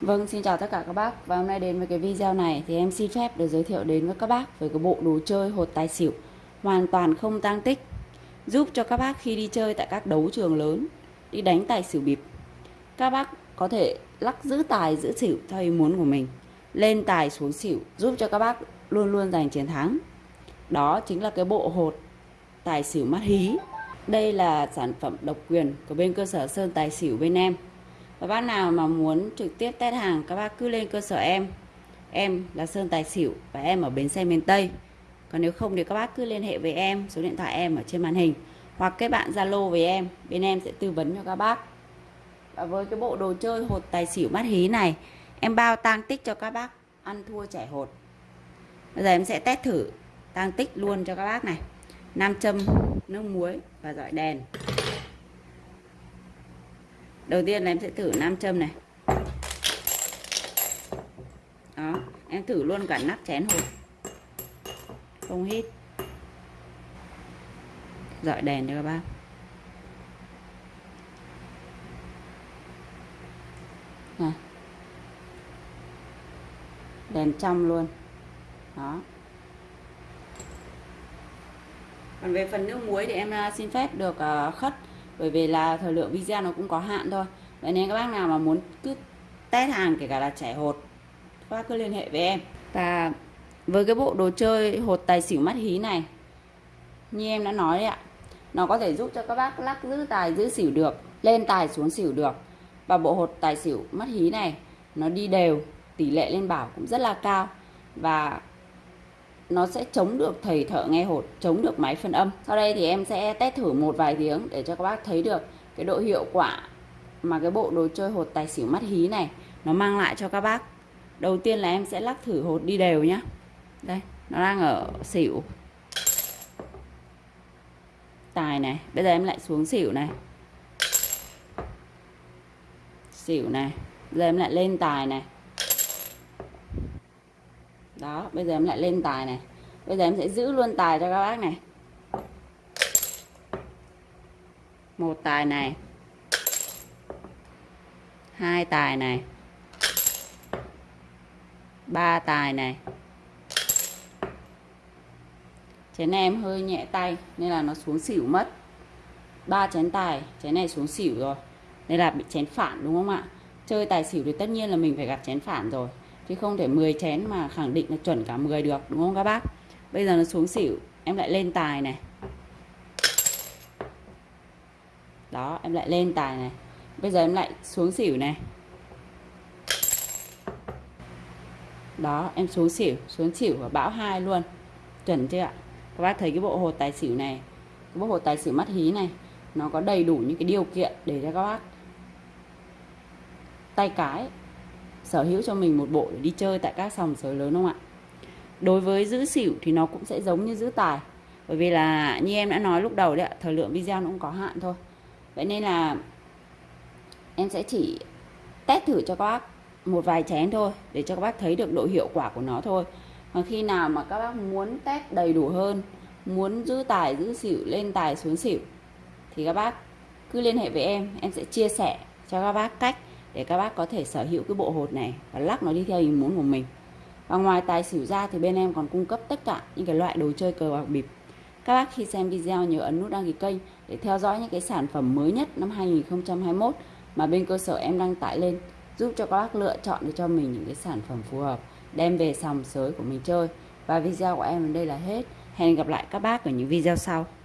Vâng, xin chào tất cả các bác. Và hôm nay đến với cái video này thì em xin phép được giới thiệu đến với các bác về cái bộ đồ chơi hột tài xỉu. Hoàn toàn không tang tích. Giúp cho các bác khi đi chơi tại các đấu trường lớn đi đánh tài xỉu bịp. Các bác có thể lắc giữ tài giữ xỉu theo ý muốn của mình. Lên tài xuống xỉu giúp cho các bác luôn luôn giành chiến thắng. Đó chính là cái bộ hột tài xỉu mắt hí. Đây là sản phẩm độc quyền của bên cơ sở Sơn Tài Xỉu bên em và bác nào mà muốn trực tiếp test hàng, các bác cứ lên cơ sở em. Em là Sơn Tài Xỉu và em ở bến xe miền Tây. Còn nếu không thì các bác cứ liên hệ với em, số điện thoại em ở trên màn hình. Hoặc kết bạn Zalo với em, bên em sẽ tư vấn cho các bác. Và với cái bộ đồ chơi hột tài xỉu mắt hí này, em bao tang tích cho các bác ăn thua trẻ hột. Bây giờ em sẽ test thử tang tích luôn cho các bác này. Nam châm, nước muối và dọi đèn đầu tiên là em sẽ thử nam châm này. Đó, em thử luôn cả nắp chén hộp không hít. Dọi đèn cho các bác. Này. Đèn trong luôn. Đó. Còn về phần nước muối thì em à, xin phép được à, khất bởi vì là thời lượng video nó cũng có hạn thôi. Vậy nên các bác nào mà muốn cứ test hàng kể cả là trẻ hột, các bác cứ liên hệ với em. Và với cái bộ đồ chơi hột tài xỉu mắt hí này, như em đã nói đấy ạ, nó có thể giúp cho các bác lắc giữ tài, giữ xỉu được, lên tài xuống xỉu được. Và bộ hột tài xỉu mắt hí này, nó đi đều, tỷ lệ lên bảo cũng rất là cao. Và nó sẽ chống được thầy thợ nghe hột, chống được máy phân âm. Sau đây thì em sẽ test thử một vài tiếng để cho các bác thấy được cái độ hiệu quả mà cái bộ đồ chơi hột tài xỉu mắt hí này nó mang lại cho các bác. Đầu tiên là em sẽ lắc thử hột đi đều nhá. Đây, nó đang ở xỉu. Tài này, bây giờ em lại xuống xỉu này. Xỉu này, bây giờ em lại lên tài này đó, bây giờ em lại lên tài này. Bây giờ em sẽ giữ luôn tài cho các bác này. Một tài này. Hai tài này. Ba tài này. Chén này em hơi nhẹ tay, nên là nó xuống xỉu mất. Ba chén tài, chén này xuống xỉu rồi. Nên là bị chén phản, đúng không ạ? Chơi tài xỉu thì tất nhiên là mình phải gặp chén phản rồi chứ không thể 10 chén mà khẳng định là chuẩn cả 10 được, đúng không các bác? Bây giờ nó xuống xỉu, em lại lên tài này. Đó, em lại lên tài này. Bây giờ em lại xuống xỉu này. Đó, em xuống xỉu xuống xỉu và bão hai luôn. Chuẩn chưa ạ? Các bác thấy cái bộ hồ tài xỉu này, cái bộ hồ tài xỉu mắt hí này, nó có đầy đủ những cái điều kiện để cho các bác tay cái sở hữu cho mình một bộ để đi chơi tại các sòng sới lớn không ạ? Đối với giữ xỉu thì nó cũng sẽ giống như giữ tài. Bởi vì là như em đã nói lúc đầu đấy ạ, thời lượng video nó cũng có hạn thôi. Vậy nên là em sẽ chỉ test thử cho các bác một vài chén thôi, để cho các bác thấy được độ hiệu quả của nó thôi. Còn khi nào mà các bác muốn test đầy đủ hơn, muốn giữ tài, giữ xỉu, lên tài xuống xỉu, thì các bác cứ liên hệ với em em sẽ chia sẻ cho các bác cách để các bác có thể sở hữu cái bộ hột này và lắc nó đi theo ý muốn của mình. Và ngoài tài xỉu ra thì bên em còn cung cấp tất cả những cái loại đồ chơi cờ bạc bịp. Các bác khi xem video nhớ ấn nút đăng ký kênh để theo dõi những cái sản phẩm mới nhất năm 2021 mà bên cơ sở em đăng tải lên, giúp cho các bác lựa chọn được cho mình những cái sản phẩm phù hợp, đem về sòng sới của mình chơi. Và video của em đến đây là hết. Hẹn gặp lại các bác ở những video sau.